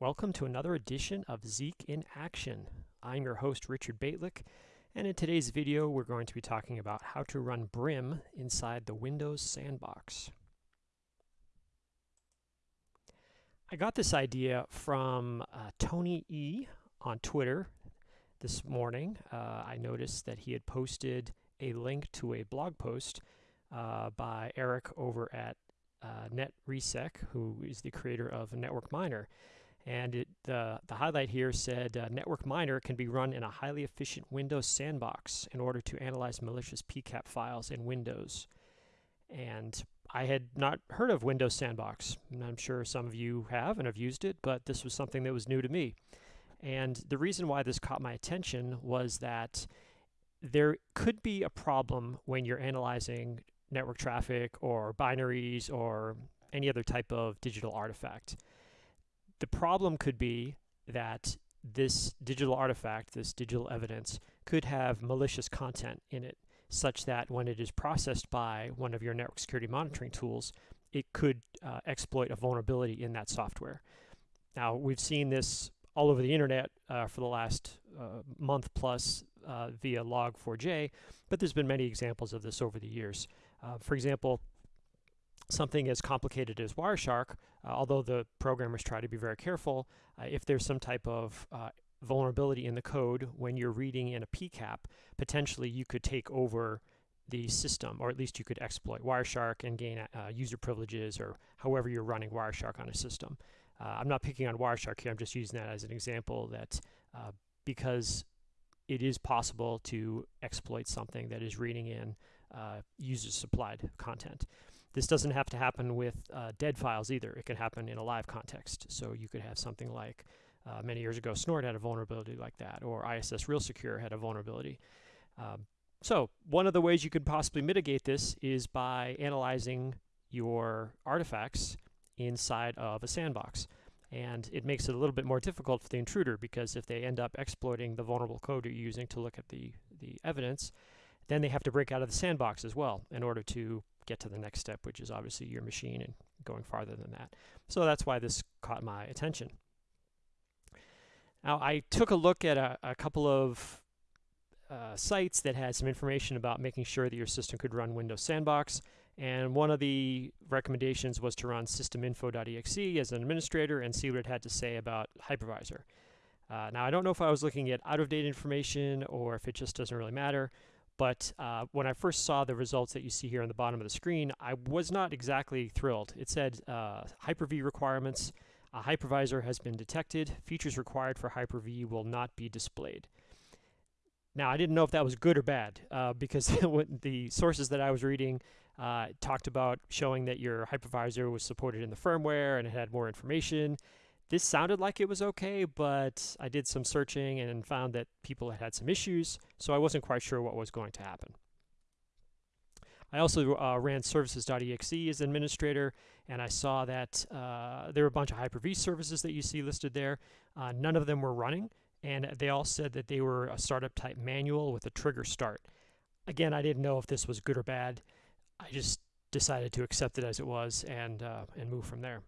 Welcome to another edition of Zeek in Action. I'm your host, Richard Bejtlich, and in today's video, we're going to be talking about how to run Brim inside the Windows Sandbox. I got this idea from uh, Tony E on Twitter this morning. Uh, I noticed that he had posted a link to a blog post uh, by Eric over at uh, NetResec, who is the creator of Network Miner. And it, the, the highlight here said uh, Network Miner can be run in a highly efficient Windows sandbox in order to analyze malicious PCAP files in Windows. And I had not heard of Windows Sandbox. And I'm sure some of you have and have used it, but this was something that was new to me. And the reason why this caught my attention was that there could be a problem when you're analyzing network traffic or binaries or any other type of digital artifact. The problem could be that this digital artifact, this digital evidence, could have malicious content in it, such that when it is processed by one of your network security monitoring tools, it could uh, exploit a vulnerability in that software. Now, we've seen this all over the internet uh, for the last uh, month plus uh, via Log4j, but there's been many examples of this over the years. Uh, for example, something as complicated as Wireshark, uh, although the programmers try to be very careful, uh, if there's some type of uh, vulnerability in the code when you're reading in a PCAP, potentially you could take over the system, or at least you could exploit Wireshark and gain uh, user privileges or however you're running Wireshark on a system. Uh, I'm not picking on Wireshark here, I'm just using that as an example that uh, because it is possible to exploit something that is reading in uh, user supplied content. This doesn't have to happen with uh, dead files either. It can happen in a live context. So you could have something like uh, many years ago, Snort had a vulnerability like that, or ISS Real Secure had a vulnerability. Um, so one of the ways you could possibly mitigate this is by analyzing your artifacts inside of a sandbox. And it makes it a little bit more difficult for the intruder because if they end up exploiting the vulnerable code you're using to look at the, the evidence, then they have to break out of the sandbox as well in order to get to the next step, which is obviously your machine and going farther than that. So that's why this caught my attention. Now, I took a look at a, a couple of uh, sites that had some information about making sure that your system could run Windows Sandbox. And one of the recommendations was to run systeminfo.exe as an administrator and see what it had to say about hypervisor. Uh, now, I don't know if I was looking at out-of-date information or if it just doesn't really matter, but uh, when I first saw the results that you see here on the bottom of the screen, I was not exactly thrilled. It said uh, Hyper-V requirements, a hypervisor has been detected, features required for Hyper-V will not be displayed. Now, I didn't know if that was good or bad uh, because the sources that I was reading uh, talked about showing that your hypervisor was supported in the firmware and it had more information. This sounded like it was okay, but I did some searching and found that people had had some issues, so I wasn't quite sure what was going to happen. I also uh, ran services.exe as administrator, and I saw that uh, there were a bunch of Hyper-V services that you see listed there. Uh, none of them were running, and they all said that they were a startup type manual with a trigger start. Again, I didn't know if this was good or bad. I just decided to accept it as it was and, uh, and move from there.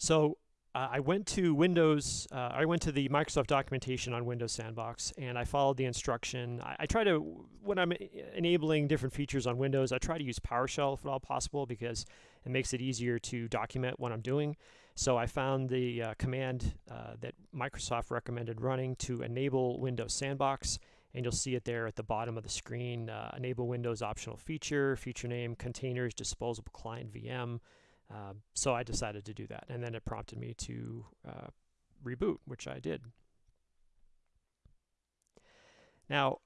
So uh, I went to Windows, uh, I went to the Microsoft documentation on Windows Sandbox and I followed the instruction. I, I, try to, when I'm enabling different features on Windows, I try to use PowerShell if at all possible because it makes it easier to document what I'm doing. So I found the uh, command uh, that Microsoft recommended running to enable Windows Sandbox and you'll see it there at the bottom of the screen, uh, enable Windows optional feature, feature name, containers, disposable client VM, uh, so I decided to do that, and then it prompted me to uh, reboot, which I did. Now,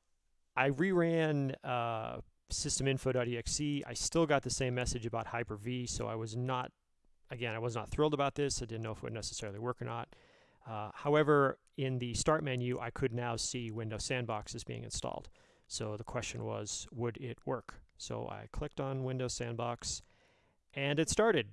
I reran uh, systeminfo.exe. I still got the same message about Hyper-V, so I was not, again, I was not thrilled about this. I didn't know if it would necessarily work or not. Uh, however, in the start menu, I could now see Windows Sandbox is being installed. So the question was, would it work? So I clicked on Windows Sandbox, and it started.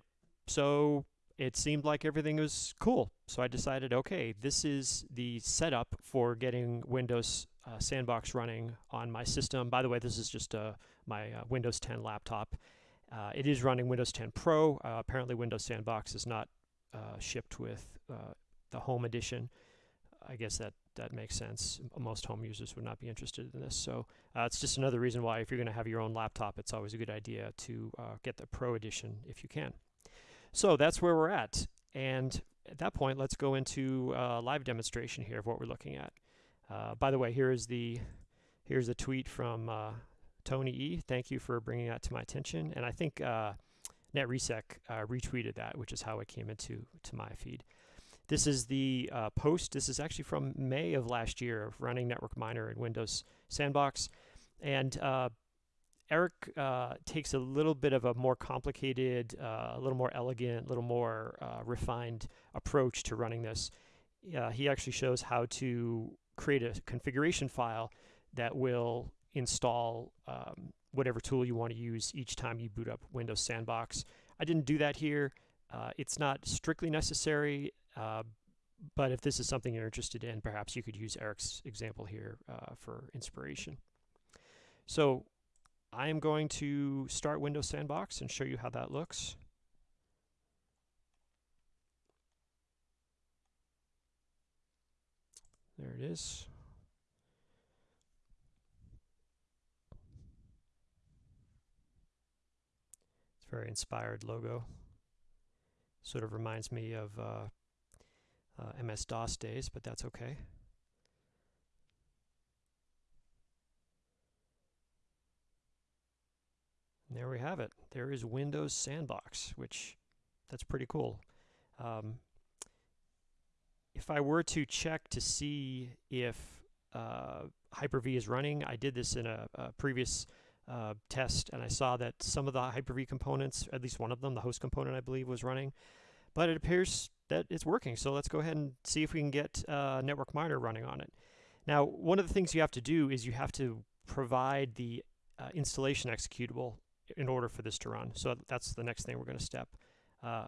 So it seemed like everything was cool. So I decided, okay, this is the setup for getting Windows uh, Sandbox running on my system. By the way, this is just uh, my uh, Windows 10 laptop. Uh, it is running Windows 10 Pro. Uh, apparently Windows Sandbox is not uh, shipped with the home edition. I guess that that makes sense. Most home users would not be interested in this. So uh, it's just another reason why if you're going to have your own laptop, it's always a good idea to uh, get the Pro Edition if you can. So that's where we're at. And at that point, let's go into a uh, live demonstration here of what we're looking at. Uh, by the way, here is the here's a tweet from uh, Tony E. Thank you for bringing that to my attention. And I think NetResec retweeted that, which is how it came into to my feed. This is the uh, post. This is actually from May of last year of running Network Miner in Windows Sandbox. And uh, Eric uh, takes a little bit of a more complicated, uh, a little more elegant, a little more uh, refined approach to running this. he actually shows how to create a configuration file that will install um, whatever tool you want to use each time you boot up Windows Sandbox. I didn't do that here. Uh, it's not strictly necessary. Uh, but if this is something you're interested in, perhaps you could use Eric's example here uh, for inspiration. So I am going to start Windows Sandbox and show you how that looks. There it is. It's a very inspired logo. Sort of reminds me of uh, uh, MS-DOS days, but that's okay. And there we have it. There is Windows Sandbox, which that's pretty cool. Um, if I were to check to see if uh, Hyper-V is running, I did this in a, a previous uh, test, and I saw that some of the Hyper-V components, at least one of them, the host component, I believe, was running. But it appears that it's working. So let's go ahead and see if we can get uh, Network Miner running on it. Now, one of the things you have to do is you have to provide the uh, installation executable in order for this to run. So that's the next thing we're going to step. Uh,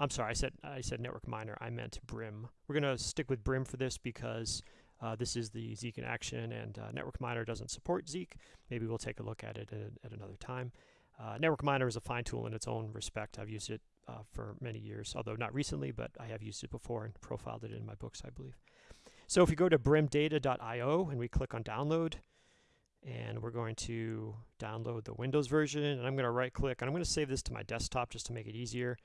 I'm sorry, I said I said Network Miner. I meant Brim. We're going to stick with Brim for this because uh, this is the Zeek in action, and uh, Network Miner doesn't support Zeek. Maybe we'll take a look at it at, at another time. Uh, Network Miner is a fine tool in its own respect. I've used it uh, for many years, although not recently, but I have used it before and profiled it in my books, I believe. So if we go to brimdata.io and we click on download, and we're going to download the Windows version, and I'm going to right click, and I'm going to save this to my desktop just to make it easier.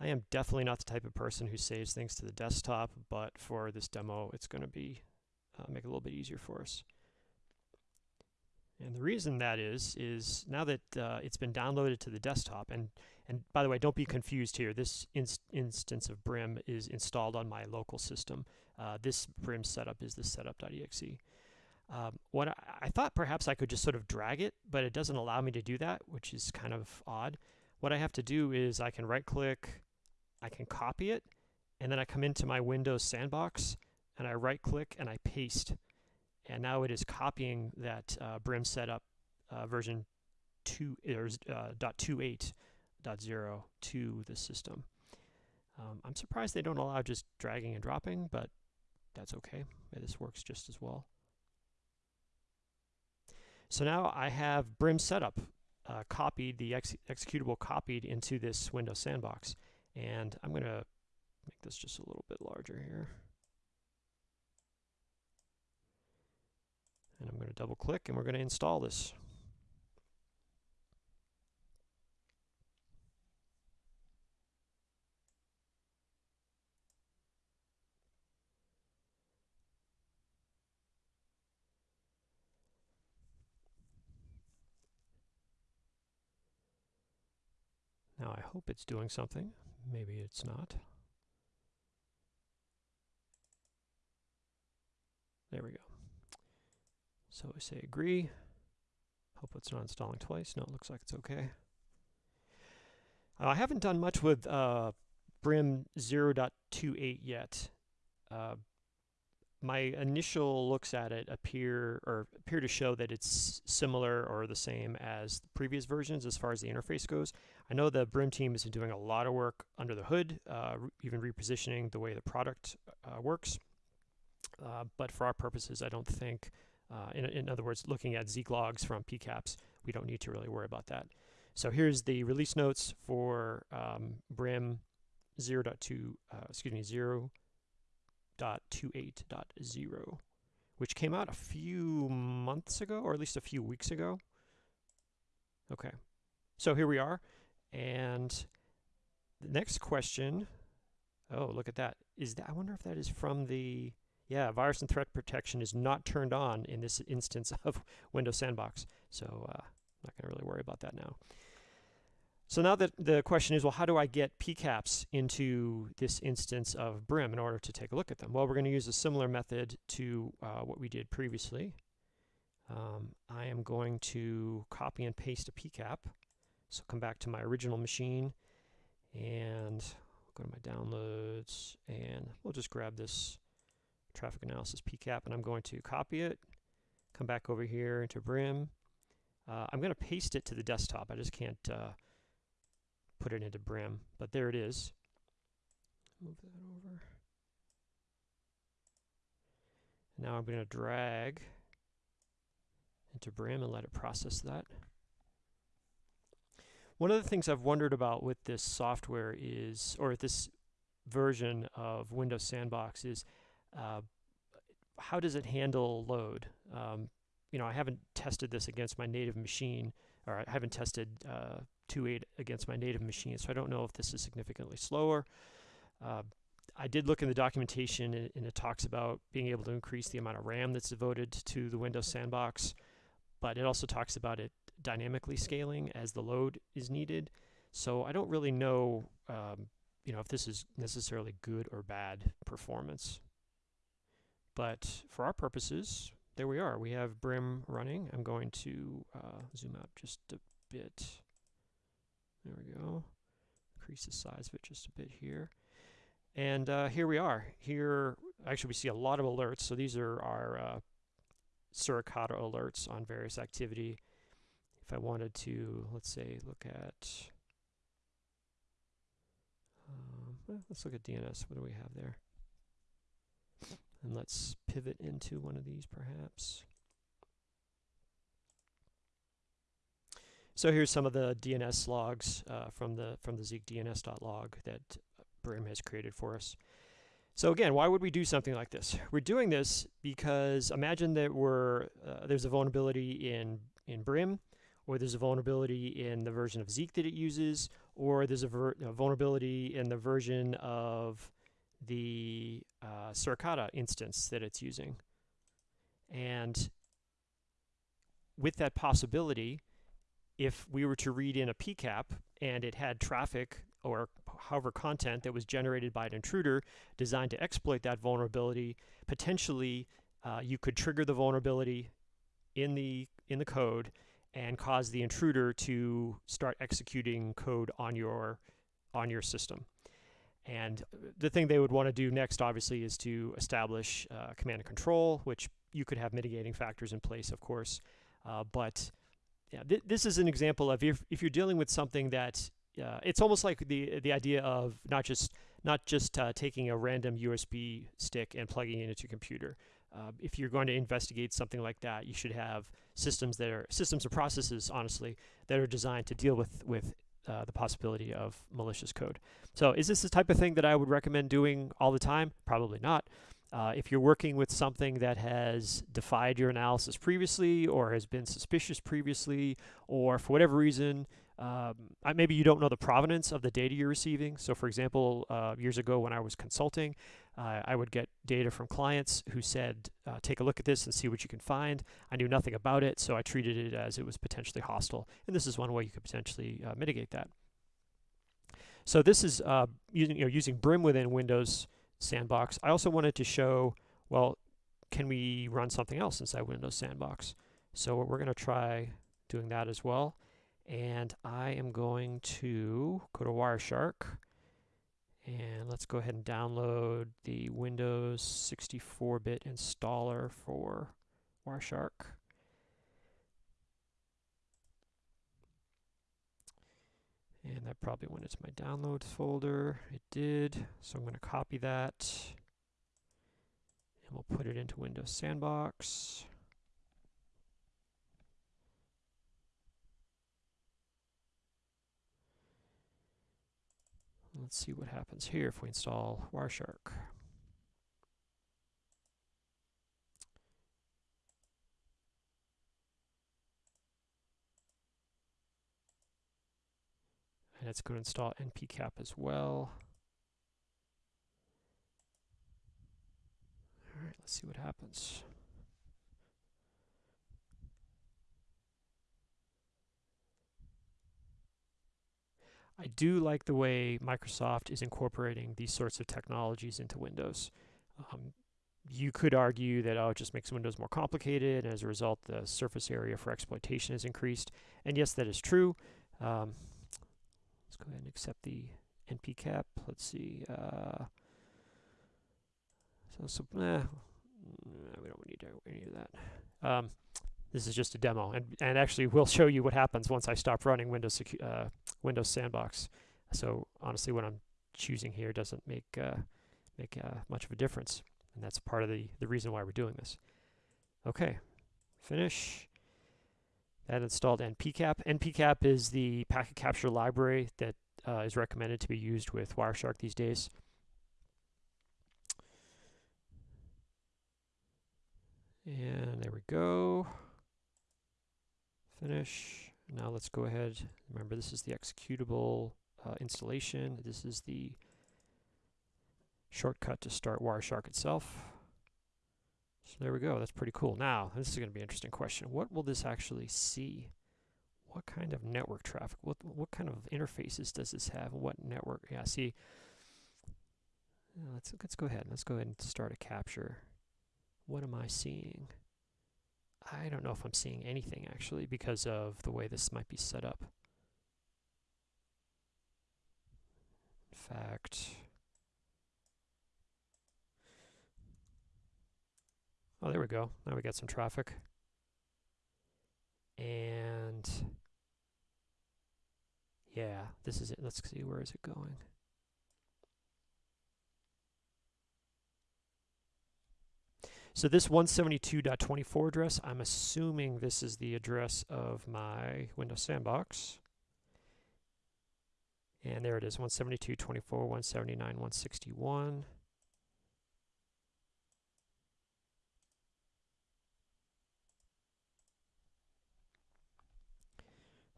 I am definitely not the type of person who saves things to the desktop, but for this demo, it's going to be uh, make it a little bit easier for us. And the reason that is, is now that uh, it's been downloaded to the desktop, and, and by the way, don't be confused here. This inst instance of Brim is installed on my local system. Uh, this Brim setup is the setup.exe. Um, what I, I, thought perhaps I could just sort of drag it, but it doesn't allow me to do that, which is kind of odd. What I have to do is I can right click, I can copy it, and then I come into my Windows sandbox and I right click and I paste and now it is copying that uh, Brim setup uh, version 2 or uh, .28.0 to the system. Um, I'm surprised they don't allow just dragging and dropping, but that's okay. This works just as well. So now I have Brim setup uh, copied, the ex executable copied into this Windows sandbox. And I'm going to make this just a little bit larger here. And I'm going to double click and we're going to install this. Now I hope it's doing something. Maybe it's not. There we go. So we say agree. Hope it's not installing twice. No, it looks like it's okay. Uh, I haven't done much with uh, Brim 0.28 yet. Uh, my initial looks at it appear or appear to show that it's similar or the same as the previous versions as far as the interface goes. I know the Brim team has been doing a lot of work under the hood, uh, even repositioning the way the product uh, works. Uh, but for our purposes, I don't think uh, in, in other words, looking at Zeek logs from PCAPs, we don't need to really worry about that. So here's the release notes for um, Brim 0.2, uh, excuse me, 0.28.0, which came out a few months ago, or at least a few weeks ago. Okay, so here we are. And the next question, oh, look at that. Is that, I wonder if that is from the, yeah, virus and threat protection is not turned on in this instance of Windows Sandbox. So uh, I'm not going to really worry about that now. So now that the question is, well, how do I get PCAPs into this instance of Brim in order to take a look at them? Well, we're going to use a similar method to uh, what we did previously. Um, I am going to copy and paste a PCAP. So come back to my original machine and go to my downloads and we'll just grab this traffic analysis PCAP and I'm going to copy it, come back over here into Brim. Uh, I'm going to paste it to the desktop. I just can't uh, put it into Brim, but there it is. Move that over. Now I'm going to drag into Brim and let it process that. One of the things I've wondered about with this software is, or this version of Windows Sandbox is, uh, how does it handle load? Um, you know, I haven't tested this against my native machine, or I haven't tested uh, 2.8 against my native machine, so I don't know if this is significantly slower. Uh, I did look in the documentation, and, it talks about being able to increase the amount of RAM that's devoted to the Windows Sandbox, but it also talks about it dynamically scaling as the load is needed. So I don't really know, um, you know, if this is necessarily good or bad performance. But for our purposes, there we are. We have Brim running. I'm going to uh, zoom out just a bit. There we go. Increase the size of it just a bit here. And uh, here we are. Here, actually, we see a lot of alerts. So these are our uh, Suricata alerts on various activity if I wanted to, let's say, look at, um, let's look at DNS. What do we have there? And let's pivot into one of these perhaps. So here's some of the DNS logs uh, from the from the Zeek DNS.log that Brim has created for us. So again, why would we do something like this? We're doing this because imagine that we're uh, there's a vulnerability in in Brim or there's a vulnerability in the version of Zeek that it uses, or there's a, a vulnerability in the version of the uh, Suricata instance that it's using. And with that possibility, if we were to read in a PCAP and it had traffic or however content that was generated by an intruder designed to exploit that vulnerability, potentially uh, you could trigger the vulnerability in the in the code and cause the intruder to start executing code on your on your system. And the thing they would want to do next, obviously, is to establish uh, command and control, which you could have mitigating factors in place, of course. Uh, but yeah, th this is an example of if, if you're dealing with something that uh, it's almost like the the idea of not just not just uh, taking a random USB stick and plugging it into your computer. Uh, if you're going to investigate something like that, you should have systems that are systems or processes, honestly, that are designed to deal with with uh, the possibility of malicious code. So, is this the type of thing that I would recommend doing all the time? Probably not. Uh, if you're working with something that has defied your analysis previously, or has been suspicious previously, or for whatever reason um, maybe you don't know the provenance of the data you're receiving. So for example, uh, years ago when I was consulting, uh, I would get data from clients who said, uh, take a look at this and see what you can find. I knew nothing about it, so I treated it as it was potentially hostile. And this is one way you could potentially uh, mitigate that. So this is uh, using, you know, using Brim within Windows Sandbox. I also wanted to show, well, can we run something else inside Windows Sandbox? So we're going to try doing that as well and I am going to go to Wireshark and let's go ahead and download the Windows 64-bit installer for Wireshark. And that probably went into my downloads folder. It did. So I'm going to copy that. And we'll put it into Windows Sandbox. Let's see what happens here if we install Wireshark. And it's going to install npcap as well. All right, let's see what happens. I do like the way Microsoft is incorporating these sorts of technologies into Windows. Um, you could argue that oh, it just makes Windows more complicated, and as a result, the surface area for exploitation is increased. And yes, that is true. Um, let's go ahead and accept the npcap. Let's see. Uh, so, so eh, we don't need any of that. Um, this is just a demo, and, and actually we'll show you what happens once I stop running Windows uh, Windows Sandbox. So honestly, what I'm choosing here doesn't make uh, make uh, much of a difference, and that's part of the the reason why we're doing this. Okay, finish. That installed npcap. npcap is the packet capture library that uh, is recommended to be used with Wireshark these days. And there we go. Finish. Now let's go ahead. Remember, this is the executable uh, installation. This is the shortcut to start Wireshark itself. So there we go. That's pretty cool. Now, this is going to be an interesting question. What will this actually see? What kind of network traffic? What what kind of interfaces does this have? What network? Yeah, see. let's let's go ahead. Let's go ahead and start a capture. What am I seeing? I don't know if I'm seeing anything actually because of the way this might be set up. In fact, oh, there we go. Now we got some traffic. And yeah, this is it. Let's see, where is it going? So this 172.24 address, I'm assuming this is the address of my Windows Sandbox. And there it is, 172.24, 179, 161.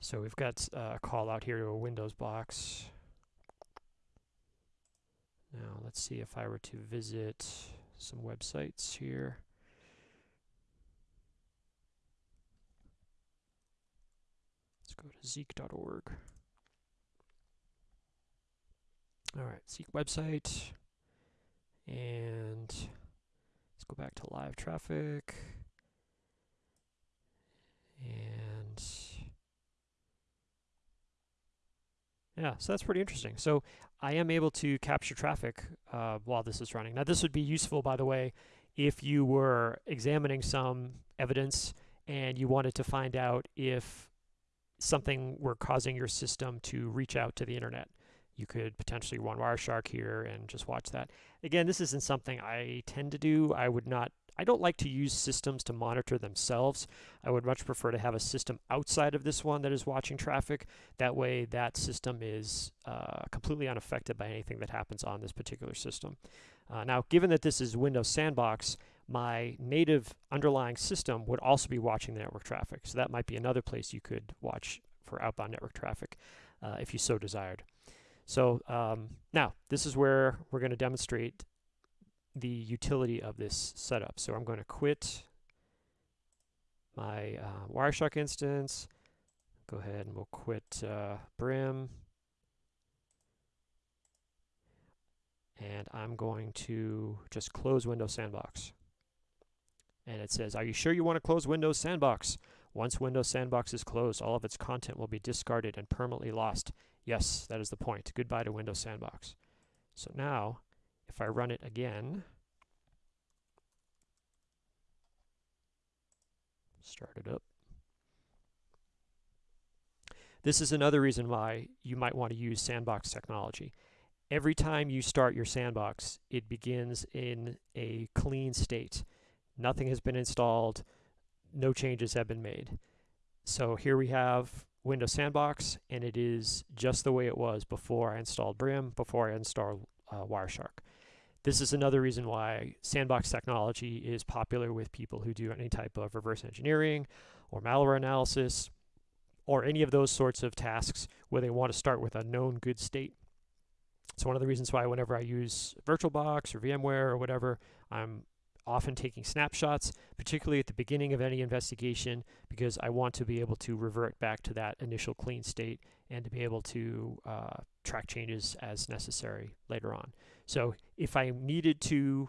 So we've got uh, a call out here to a Windows box. Now let's see if I were to visit some websites here. Let's go to zeek.org. All right, Zeek website. And let's go back to live traffic. And yeah, so that's pretty interesting. So I am able to capture traffic uh, while this is running. Now this would be useful, by the way, if you were examining some evidence and you wanted to find out if something were causing your system to reach out to the internet. You could potentially run Wireshark here and just watch that. Again, this isn't something I tend to do. I would not I don't like to use systems to monitor themselves. I would much prefer to have a system outside of this one that is watching traffic. That way that system is uh, completely unaffected by anything that happens on this particular system. Uh, now, given that this is Windows Sandbox, my native underlying system would also be watching the network traffic. So that might be another place you could watch for outbound network traffic uh, if you so desired. So um, now, this is where we're going to demonstrate the utility of this setup. So I'm going to quit my uh, Wireshark instance. Go ahead and we'll quit uh, Brim. And I'm going to just close Windows Sandbox. And it says, are you sure you want to close Windows Sandbox? Once Windows Sandbox is closed, all of its content will be discarded and permanently lost. Yes, that is the point. Goodbye to Windows Sandbox. So now if I run it again, start it up. This is another reason why you might want to use sandbox technology. Every time you start your sandbox, it begins in a clean state. Nothing has been installed, no changes have been made. So here we have Windows Sandbox, and it is just the way it was before I installed Brim, before I installed uh, Wireshark. This is another reason why sandbox technology is popular with people who do any type of reverse engineering or malware analysis or any of those sorts of tasks where they want to start with a known good state. It's one of the reasons why whenever I use VirtualBox or VMware or whatever, I'm often taking snapshots, particularly at the beginning of any investigation, because I want to be able to revert back to that initial clean state and to be able to uh, track changes as necessary later on. So if I needed to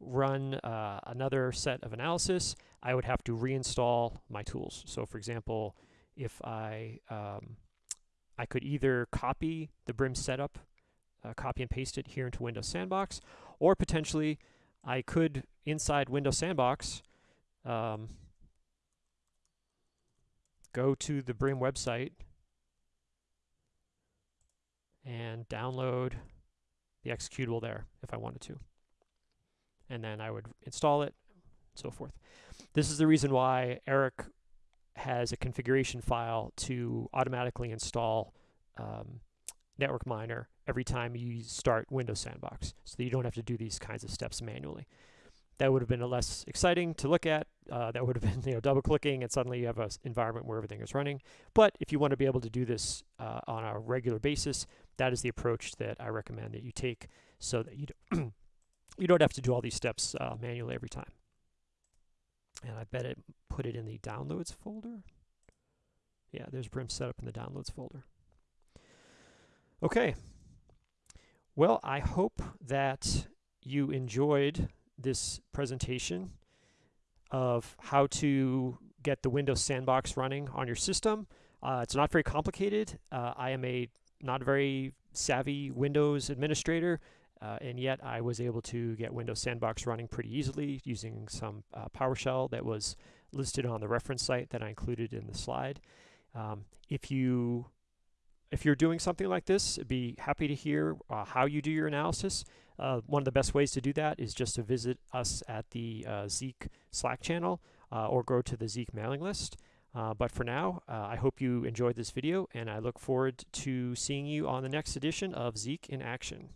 run uh, another set of analysis, I would have to reinstall my tools. So for example, if I um, I could either copy the Brim setup, uh, copy and paste it here into Windows Sandbox, or potentially I could, inside Windows Sandbox, um, go to the Brim website and download the executable there if I wanted to. And then I would install it, and so forth. This is the reason why Eric has a configuration file to automatically install um, Network Miner every time you start Windows Sandbox, so that you don't have to do these kinds of steps manually. That would have been less exciting to look at. Uh, that would have been you know double clicking, and suddenly you have an environment where everything is running. But if you want to be able to do this uh, on a regular basis, that is the approach that I recommend that you take, so that you don't you don't have to do all these steps uh, manually every time. And I bet it put it in the downloads folder. Yeah, there's Brim setup in the downloads folder. Okay. Well, I hope that you enjoyed this presentation of how to get the Windows Sandbox running on your system. Uh, it's not very complicated. Uh, I am a not very savvy Windows administrator, uh, and yet I was able to get Windows Sandbox running pretty easily using some uh, PowerShell that was listed on the reference site that I included in the slide. Um, if you if you're doing something like this, I'd be happy to hear uh, how you do your analysis. Uh, one of the best ways to do that is just to visit us at the uh, Zeek Slack channel uh, or go to the Zeek mailing list. Uh, but for now, uh, I hope you enjoyed this video and I look forward to seeing you on the next edition of Zeek in Action.